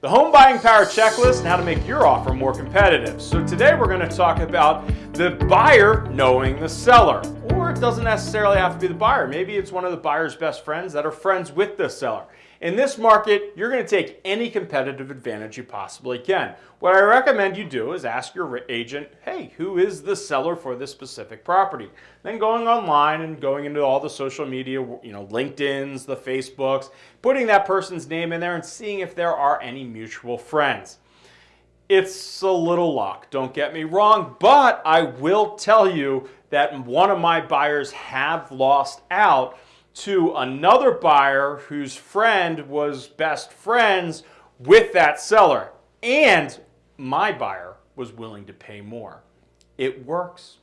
the home buying power checklist and how to make your offer more competitive. So today we're going to talk about the buyer knowing the seller. It doesn't necessarily have to be the buyer. Maybe it's one of the buyer's best friends that are friends with the seller. In this market, you're going to take any competitive advantage you possibly can. What I recommend you do is ask your agent, hey, who is the seller for this specific property? Then going online and going into all the social media, you know, LinkedIn's, the Facebooks, putting that person's name in there and seeing if there are any mutual friends. It's a little luck, don't get me wrong, but I will tell you that one of my buyers have lost out to another buyer whose friend was best friends with that seller. And my buyer was willing to pay more. It works.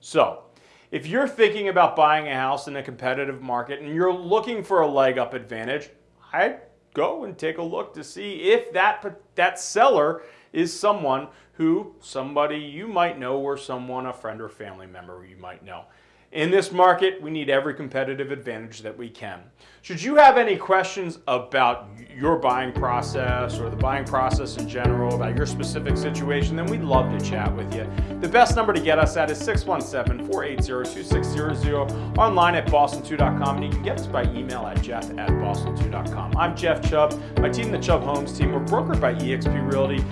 So, if you're thinking about buying a house in a competitive market and you're looking for a leg up advantage, I'd go and take a look to see if that, that seller is someone who somebody you might know or someone, a friend or family member you might know. In this market, we need every competitive advantage that we can. Should you have any questions about your buying process or the buying process in general, about your specific situation, then we'd love to chat with you. The best number to get us at is 617-480-2600, online at boston2.com, and you can get us by email at jeff at boston2.com. I'm Jeff Chubb. My team, the Chubb Homes team, we're brokered by eXp Realty.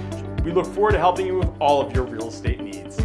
We look forward to helping you with all of your real estate needs.